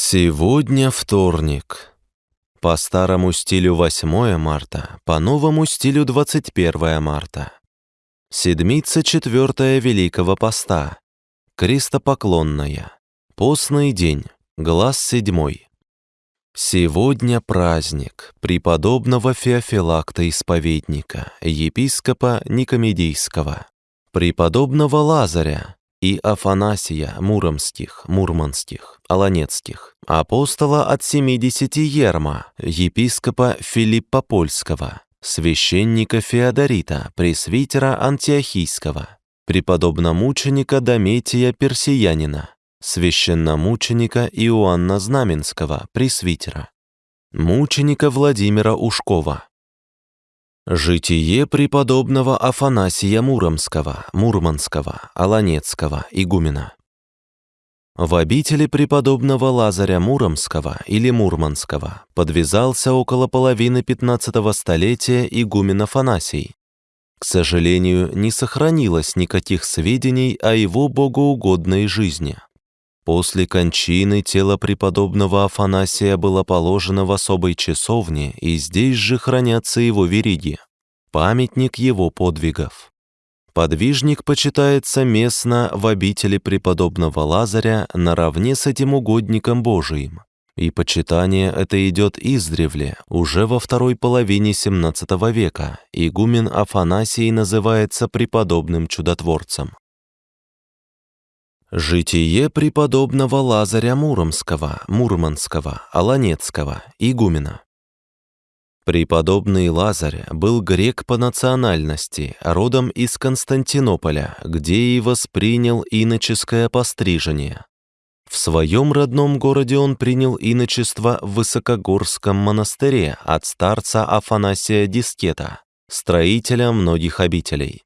Сегодня вторник. По старому стилю 8 марта, по новому стилю 21 марта. Седмица четвертая Великого Поста. Крестопоклонная. Постный день. Глаз седьмой. Сегодня праздник преподобного Феофилакта Исповедника, епископа Никомедийского, преподобного Лазаря, и Афанасия Муромских, Мурманских, Аланецких, апостола от семидесяти Ерма, епископа Филиппа Польского, священника Феодорита, пресвитера Антиохийского, преподобномученика Дометия Персиянина, священномученика Иоанна Знаменского, пресвитера, мученика Владимира Ушкова, Житие преподобного Афанасия Муромского, Мурманского, Аланецкого, игумена. В обители преподобного Лазаря Муромского или Мурманского подвязался около половины 15 столетия игумен Афанасий. К сожалению, не сохранилось никаких сведений о его богоугодной жизни. После кончины тело преподобного Афанасия было положено в особой часовне, и здесь же хранятся его вериги, памятник его подвигов. Подвижник почитается местно в обители преподобного Лазаря наравне с этим угодником Божиим, и почитание это идет издревле, уже во второй половине XVII века. Игумен Афанасий называется преподобным чудотворцем. Житие преподобного Лазаря Муромского, Мурманского, Аланецкого, игумена. Преподобный Лазарь был грек по национальности, родом из Константинополя, где и воспринял иноческое пострижение. В своем родном городе он принял иночество в Высокогорском монастыре от старца Афанасия Дискета, строителя многих обителей.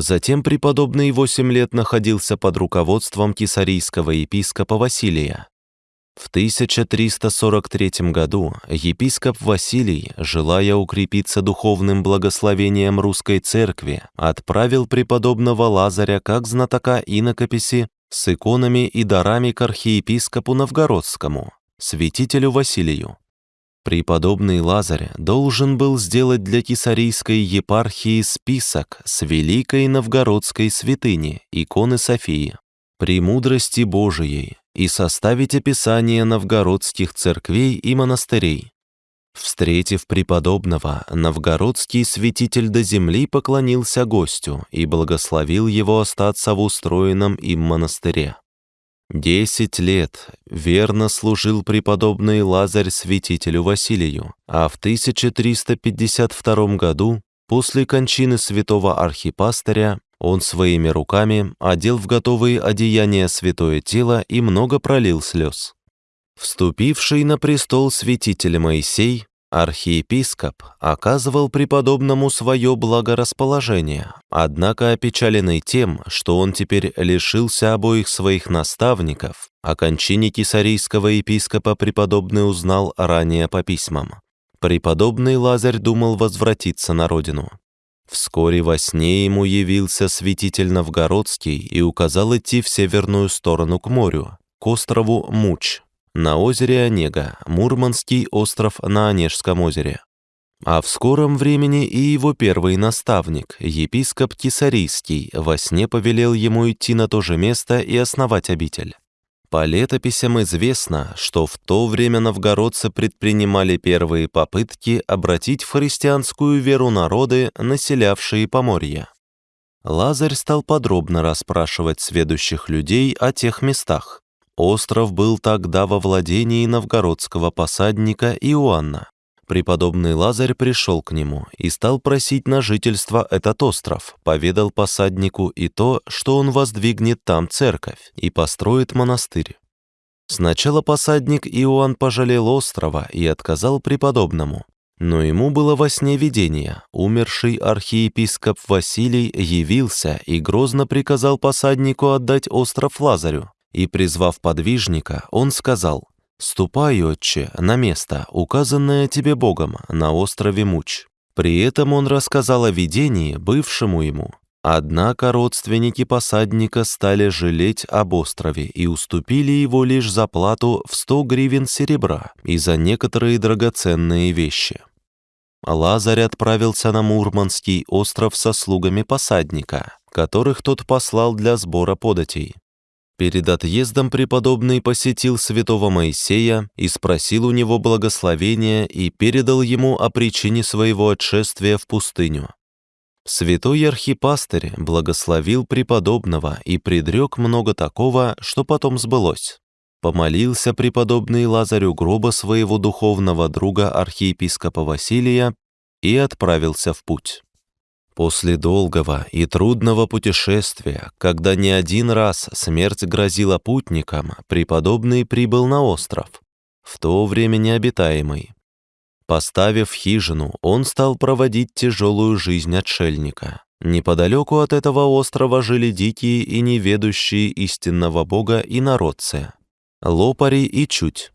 Затем преподобный восемь лет находился под руководством кесарийского епископа Василия. В 1343 году епископ Василий, желая укрепиться духовным благословением русской церкви, отправил преподобного Лазаря как знатока инокописи с иконами и дарами к архиепископу Новгородскому, святителю Василию. Преподобный Лазарь должен был сделать для кесарийской епархии список с великой новгородской святыни, иконы Софии, премудрости Божией и составить описание новгородских церквей и монастырей. Встретив преподобного, новгородский святитель до земли поклонился гостю и благословил его остаться в устроенном им монастыре. Десять лет верно служил преподобный Лазарь святителю Василию, а в 1352 году, после кончины святого архипастыря, он своими руками одел в готовые одеяния святое тело и много пролил слез. Вступивший на престол святитель Моисей Архиепископ оказывал преподобному свое благорасположение, однако опечаленный тем, что он теперь лишился обоих своих наставников, о кончине кесарийского епископа преподобный узнал ранее по письмам. Преподобный Лазарь думал возвратиться на родину. Вскоре во сне ему явился святитель Новгородский и указал идти в северную сторону к морю, к острову Муч, на озере Онега, Мурманский остров на Онежском озере. А в скором времени и его первый наставник, епископ Кисарийский, во сне повелел ему идти на то же место и основать обитель. По летописям известно, что в то время новгородцы предпринимали первые попытки обратить в христианскую веру народы, населявшие Поморье. Лазарь стал подробно расспрашивать сведущих людей о тех местах, Остров был тогда во владении новгородского посадника Иоанна. Преподобный Лазарь пришел к нему и стал просить на жительство этот остров, поведал посаднику и то, что он воздвигнет там церковь и построит монастырь. Сначала посадник Иоанн пожалел острова и отказал преподобному, но ему было во сне видение. Умерший архиепископ Василий явился и грозно приказал посаднику отдать остров Лазарю. И, призвав подвижника, он сказал, «Ступай, отче, на место, указанное тебе Богом, на острове Муч». При этом он рассказал о видении, бывшему ему, Однако родственники посадника стали жалеть об острове и уступили его лишь за плату в 100 гривен серебра и за некоторые драгоценные вещи. Лазарь отправился на Мурманский остров со слугами посадника, которых тот послал для сбора податей. Перед отъездом преподобный посетил святого Моисея и спросил у него благословения и передал ему о причине своего отшествия в пустыню. Святой архипастырь благословил преподобного и предрек много такого, что потом сбылось. Помолился преподобный Лазарю гроба своего духовного друга архиепископа Василия и отправился в путь. После долгого и трудного путешествия, когда не один раз смерть грозила путникам, преподобный прибыл на остров, в то время необитаемый, Поставив хижину, он стал проводить тяжелую жизнь отшельника. Неподалеку от этого острова жили дикие и неведущие истинного бога и народцы, лопари и чуть.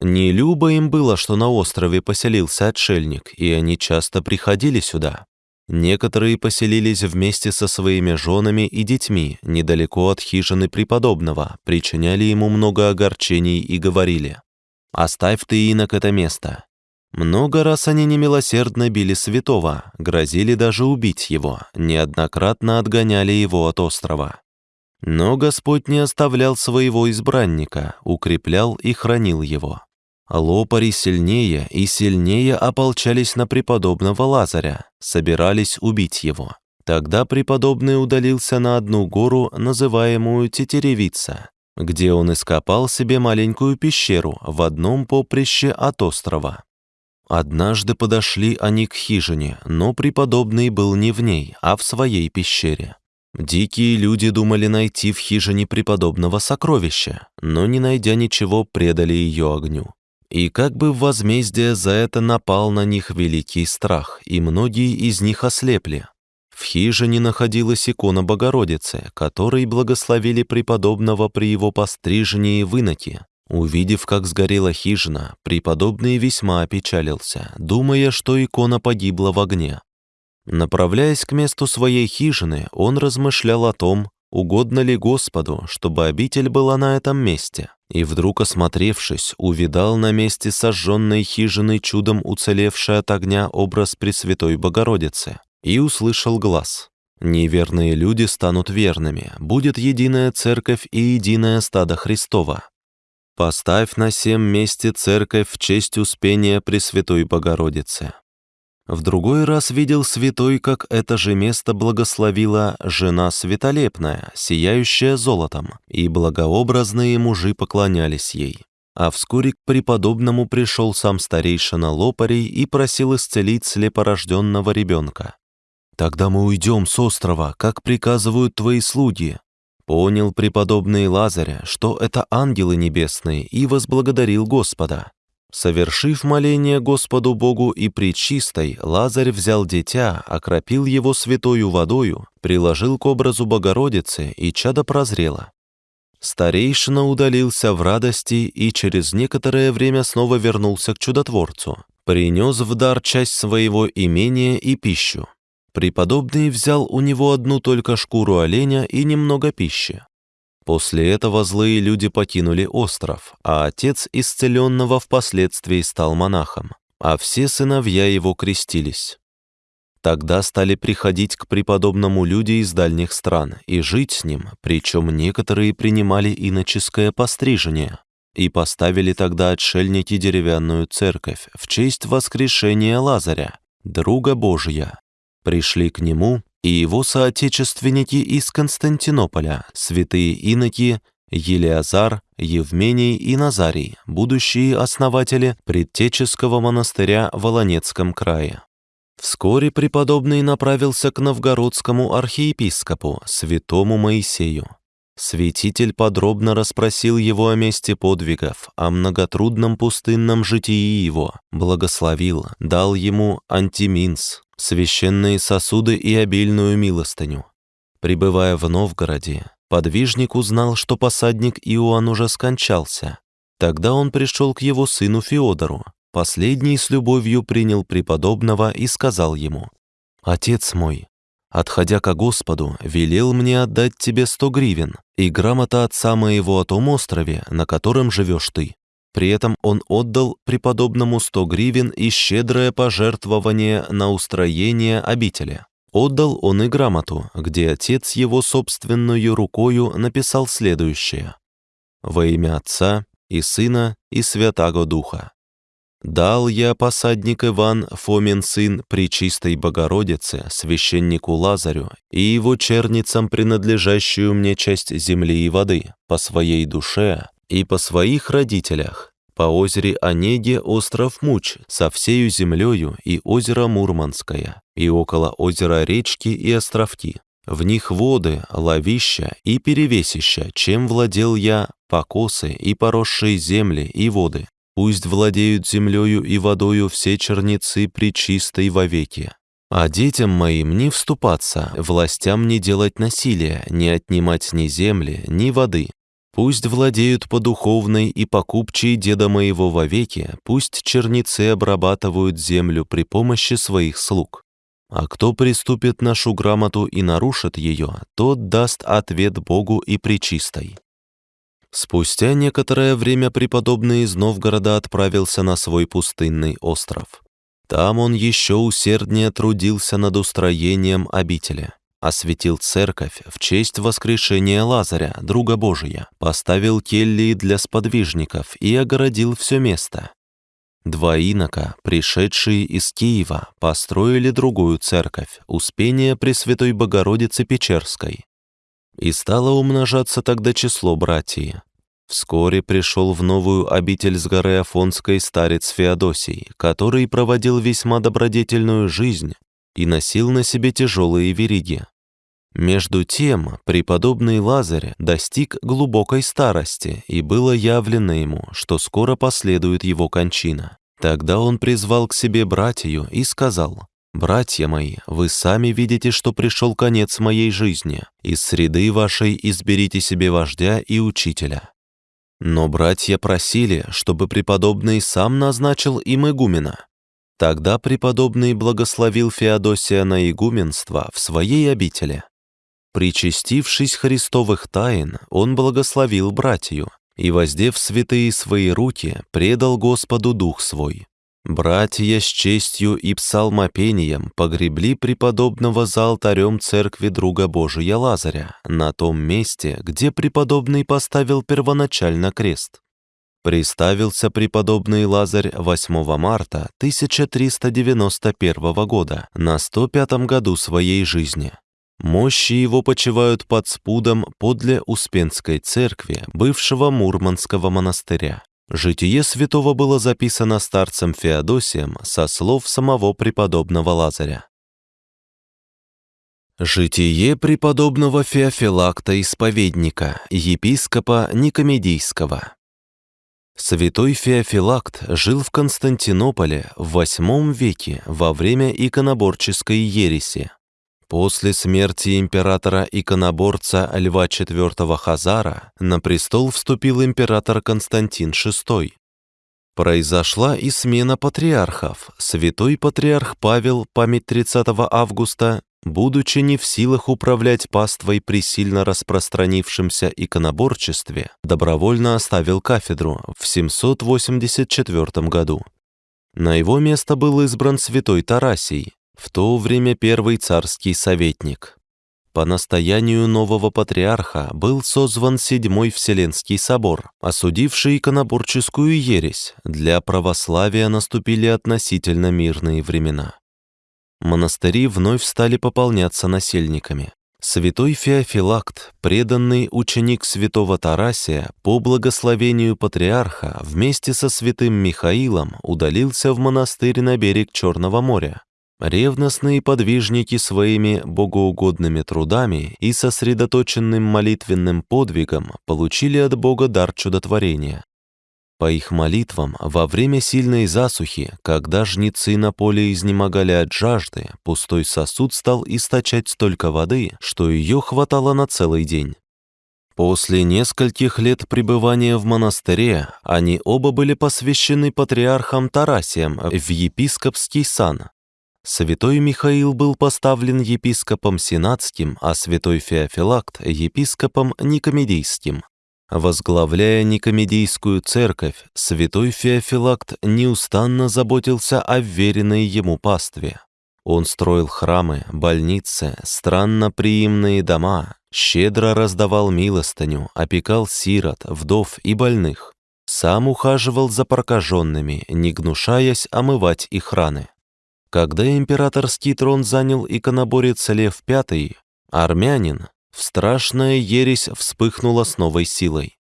Не любо им было, что на острове поселился отшельник, и они часто приходили сюда. Некоторые поселились вместе со своими женами и детьми недалеко от хижины преподобного, причиняли ему много огорчений и говорили «Оставь ты, инок, это место, много раз они немилосердно били святого, грозили даже убить его, неоднократно отгоняли его от острова. Но Господь не оставлял своего избранника, укреплял и хранил его. Лопари сильнее и сильнее ополчались на преподобного Лазаря, собирались убить его. Тогда преподобный удалился на одну гору, называемую Тетеревица, где он ископал себе маленькую пещеру в одном поприще от острова. Однажды подошли они к хижине, но преподобный был не в ней, а в своей пещере. Дикие люди думали найти в хижине преподобного сокровища, но, не найдя ничего, предали ее огню. И как бы в возмездие за это напал на них великий страх, и многие из них ослепли. В хижине находилась икона Богородицы, которой благословили преподобного при его пострижении в иноке, Увидев, как сгорела хижина, преподобный весьма опечалился, думая, что икона погибла в огне. Направляясь к месту своей хижины, он размышлял о том, угодно ли Господу, чтобы обитель была на этом месте, и вдруг, осмотревшись, увидал на месте сожженной хижины чудом уцелевший от огня образ Пресвятой Богородицы, и услышал глаз. «Неверные люди станут верными, будет единая церковь и единое стадо Христова, Поставь на сем месте церковь в честь Успения Пресвятой Богородицы. В другой раз видел святой, как это же место благословила жена светолепная, сияющая золотом, и благообразные мужи поклонялись ей. А вскоре к преподобному пришел сам старейшина Лопарей и просил исцелить слепорожденного ребенка. «Тогда мы уйдем с острова, как приказывают твои слуги», Понял преподобный Лазаря, что это ангелы небесные, и возблагодарил Господа. Совершив моление Господу Богу и Пречистой, Лазарь взял дитя, окропил его святою водою, приложил к образу Богородицы, и чадо прозрело. Старейшина удалился в радости и через некоторое время снова вернулся к чудотворцу. Принес в дар часть своего имения и пищу. Преподобный взял у него одну только шкуру оленя и немного пищи. После этого злые люди покинули остров, а отец исцеленного впоследствии стал монахом, а все сыновья его крестились. Тогда стали приходить к преподобному люди из дальних стран и жить с ним, причем некоторые принимали иноческое пострижение, и поставили тогда отшельники деревянную церковь в честь воскрешения Лазаря, друга Божия, Пришли к нему и его соотечественники из Константинополя, святые иноки Елиазар, Евмений и Назарий, будущие основатели предтеческого монастыря в Волонецком крае. Вскоре преподобный направился к новгородскому архиепископу, святому Моисею. Святитель подробно расспросил его о месте подвигов, о многотрудном пустынном житии его, благословил, дал ему антиминс, священные сосуды и обильную милостыню. Прибывая в Новгороде, подвижник узнал, что посадник Иоанн уже скончался. Тогда он пришел к его сыну Феодору. Последний с любовью принял преподобного и сказал ему, «Отец мой, отходя ко Господу, велел мне отдать тебе сто гривен и грамота отца моего о том острове, на котором живешь ты. При этом он отдал преподобному сто гривен и щедрое пожертвование на устроение обители. Отдал он и грамоту, где отец его собственную рукою написал следующее. «Во имя Отца и Сына и Святаго Духа. Дал я посадник Иван, Фомин сын Пречистой Богородице, священнику Лазарю и его черницам принадлежащую мне часть земли и воды, по своей душе и по своих родителях, по озере Онеге остров Муч со всею землею и озеро Мурманское, и около озера речки и островки. В них воды, ловища и перевесища, чем владел я, покосы и поросшие земли и воды, Пусть владеют землею и водою все черницы причистой вовеки. А детям моим не вступаться, властям не делать насилия, не отнимать ни земли, ни воды. Пусть владеют по духовной и покупчей деда моего вовеки, пусть черницы обрабатывают землю при помощи своих слуг. А кто приступит нашу грамоту и нарушит ее, тот даст ответ Богу и Пречистой. Спустя некоторое время преподобный из Новгорода отправился на свой пустынный остров. Там он еще усерднее трудился над устроением обители. Осветил церковь в честь воскрешения Лазаря, друга Божия, поставил келлии для сподвижников и огородил все место. Два инока, пришедшие из Киева, построили другую церковь, Успение Пресвятой Богородицы Печерской, и стало умножаться тогда число братьев. Вскоре пришел в новую обитель с горы Афонской старец Феодосий, который проводил весьма добродетельную жизнь и носил на себе тяжелые вериги. Между тем, преподобный Лазарь достиг глубокой старости, и было явлено ему, что скоро последует его кончина. Тогда он призвал к себе братью и сказал, «Братья мои, вы сами видите, что пришел конец моей жизни. Из среды вашей изберите себе вождя и учителя». Но братья просили, чтобы преподобный сам назначил им игумена. Тогда преподобный благословил Феодосия на игуменство в своей обители. Причастившись Христовых тайн, он благословил братью и, воздев святые свои руки, предал Господу дух свой. Братья с честью и псалмопением погребли преподобного за алтарем церкви друга Божия Лазаря, на том месте, где преподобный поставил первоначально крест. Приставился преподобный Лазарь 8 марта 1391 года, на 105 году своей жизни. Мощи его почивают под спудом подле Успенской церкви, бывшего Мурманского монастыря. Житие святого было записано старцем Феодосием со слов самого преподобного Лазаря. Житие преподобного Феофилакта Исповедника, епископа Никомедийского. Святой Феофилакт жил в Константинополе в VIII веке во время иконоборческой ереси. После смерти императора-иконоборца Льва IV Хазара на престол вступил император Константин VI. Произошла и смена патриархов. Святой патриарх Павел, память 30 августа, будучи не в силах управлять паствой при сильно распространившемся иконоборчестве, добровольно оставил кафедру в 784 году. На его место был избран святой Тарасий, в то время первый царский советник. По настоянию нового патриарха был созван Седьмой Вселенский собор, осудивший иконоборческую ересь. Для православия наступили относительно мирные времена. Монастыри вновь стали пополняться насельниками. Святой Феофилакт, преданный ученик святого Тарасия, по благословению патриарха вместе со святым Михаилом удалился в монастырь на берег Черного моря, Ревностные подвижники своими богоугодными трудами и сосредоточенным молитвенным подвигом получили от Бога дар чудотворения. По их молитвам, во время сильной засухи, когда жнецы на поле изнемогали от жажды, пустой сосуд стал источать столько воды, что ее хватало на целый день. После нескольких лет пребывания в монастыре они оба были посвящены патриархам Тарасием в епископский сан, Святой Михаил был поставлен епископом сенатским, а святой Феофилакт – епископом никомедийским. Возглавляя Никомедийскую церковь, святой Феофилакт неустанно заботился о веренной ему пастве. Он строил храмы, больницы, странноприимные дома, щедро раздавал милостыню, опекал сирот, вдов и больных. Сам ухаживал за прокаженными, не гнушаясь омывать их раны. Когда императорский трон занял иконоборец Лев V, армянин, в страшная ересь вспыхнула с новой силой.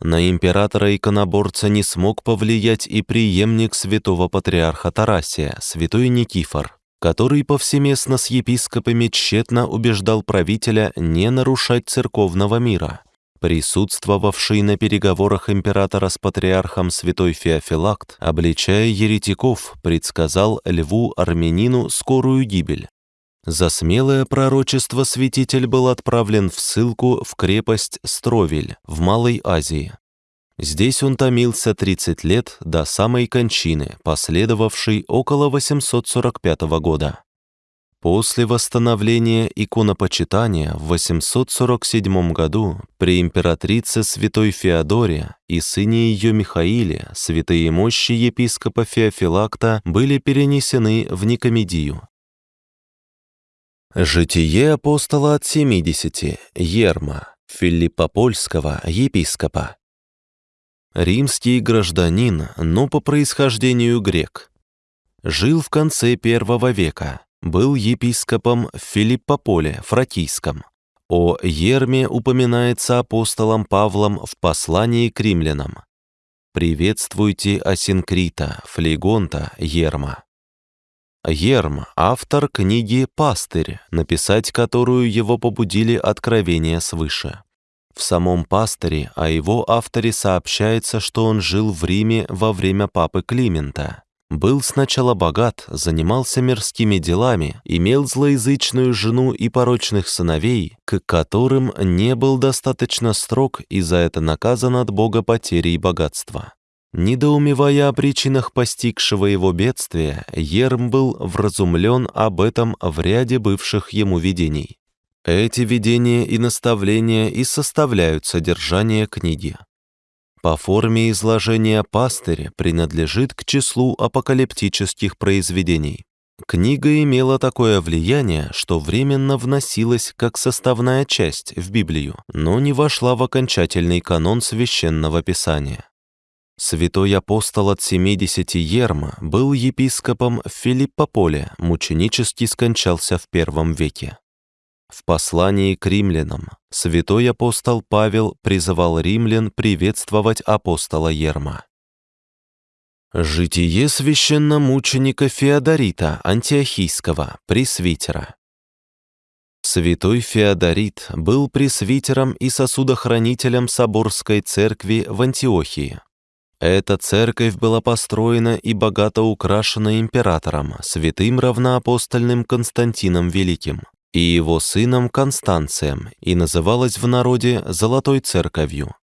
На императора-иконоборца не смог повлиять и преемник святого патриарха Тарасия, святой Никифор, который повсеместно с епископами тщетно убеждал правителя не нарушать церковного мира. Присутствовавший на переговорах императора с патриархом святой Феофилакт, обличая еретиков, предсказал льву-армянину скорую гибель. За смелое пророчество святитель был отправлен в ссылку в крепость Стровель в Малой Азии. Здесь он томился 30 лет до самой кончины, последовавшей около 845 года. После восстановления иконопочитания в 847 году при императрице святой Феодоре и сыне ее Михаиле святые мощи епископа Феофилакта были перенесены в Никомедию. Житие апостола от 70, Ерма, Филиппа Польского, епископа. Римский гражданин, но по происхождению грек. Жил в конце первого века, был епископом в Филиппополе, Фракийском. О Ерме упоминается апостолом Павлом в послании к римлянам. «Приветствуйте Асинкрита, Флегонта, Ерма». Ерм – автор книги «Пастырь», написать которую его побудили откровения свыше. В самом «Пастыре» о его авторе сообщается, что он жил в Риме во время папы Климента. Был сначала богат, занимался мирскими делами, имел злоязычную жену и порочных сыновей, к которым не был достаточно строг и за это наказан от Бога потерей богатства. Недоумевая о причинах постигшего его бедствия, Ерм был вразумлен об этом в ряде бывших ему видений. Эти видения и наставления и составляют содержание книги. По форме изложения пастырь принадлежит к числу апокалиптических произведений. Книга имела такое влияние, что временно вносилась как составная часть в Библию, но не вошла в окончательный канон священного писания. Святой апостол от 70 Ерма был епископом в Филиппополе, мученически скончался в первом веке. В послании к римлянам святой апостол Павел призывал римлян приветствовать апостола Ерма. Житие священномученика Феодорита Антиохийского, пресвитера. Святой Феодорит был пресвитером и сосудохранителем Соборской церкви в Антиохии. Эта церковь была построена и богато украшена императором, святым равноапостольным Константином Великим и его сыном Констанцием и называлась в народе Золотой Церковью.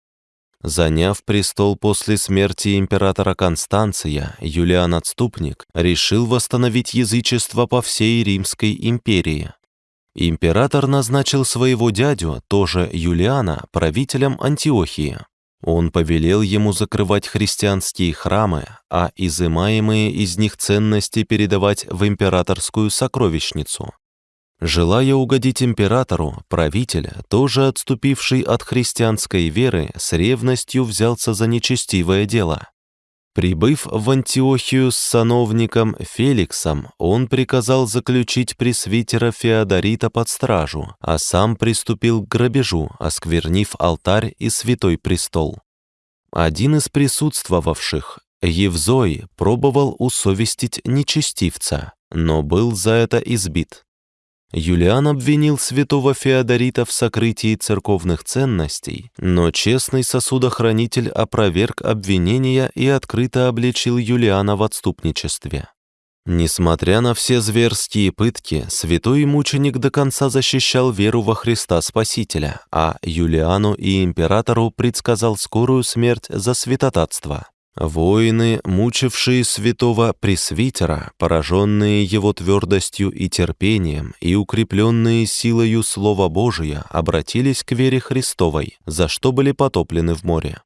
Заняв престол после смерти императора Констанция, Юлиан Отступник решил восстановить язычество по всей Римской империи. Император назначил своего дядю, тоже Юлиана, правителем Антиохии. Он повелел ему закрывать христианские храмы, а изымаемые из них ценности передавать в императорскую сокровищницу. Желая угодить императору, правитель, тоже отступивший от христианской веры, с ревностью взялся за нечестивое дело. Прибыв в Антиохию с сановником Феликсом, он приказал заключить пресвитера Феодорита под стражу, а сам приступил к грабежу, осквернив алтарь и святой престол. Один из присутствовавших, Евзой, пробовал усовестить нечестивца, но был за это избит. Юлиан обвинил святого Феодорита в сокрытии церковных ценностей, но честный сосудохранитель опроверг обвинения и открыто обличил Юлиана в отступничестве. Несмотря на все зверские пытки, святой мученик до конца защищал веру во Христа Спасителя, а Юлиану и императору предсказал скорую смерть за святотатство. Воины, мучившие святого пресвитера, пораженные его твердостью и терпением и укрепленные силою Слова Божия, обратились к вере Христовой, за что были потоплены в море.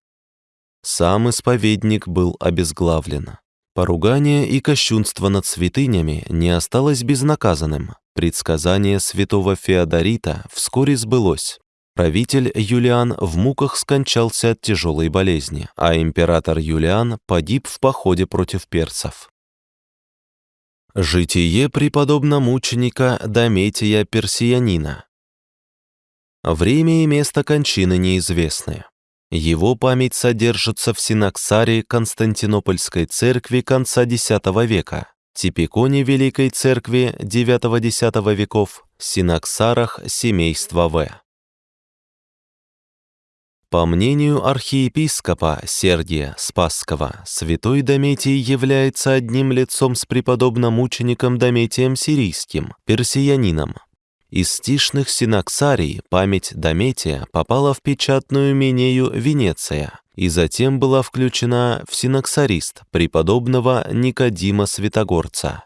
Сам исповедник был обезглавлен. Поругание и кощунство над святынями не осталось безнаказанным. Предсказание святого Феодорита вскоре сбылось. Правитель Юлиан в муках скончался от тяжелой болезни, а император Юлиан погиб в походе против перцев. Житие преподобно-мученика Дометия Персиянина Время и место кончины неизвестны. Его память содержится в Синаксаре Константинопольской церкви конца X века, Типиконе Великой Церкви IX-X веков, Синаксарах семейства В. По мнению архиепископа Сергия Спасского, святой Дометий является одним лицом с преподобным мучеником Дометием Сирийским, персиянином, из стишных синаксарий память Дометия попала в печатную Минею Венеция и затем была включена в синаксарист преподобного Никодима Святогорца.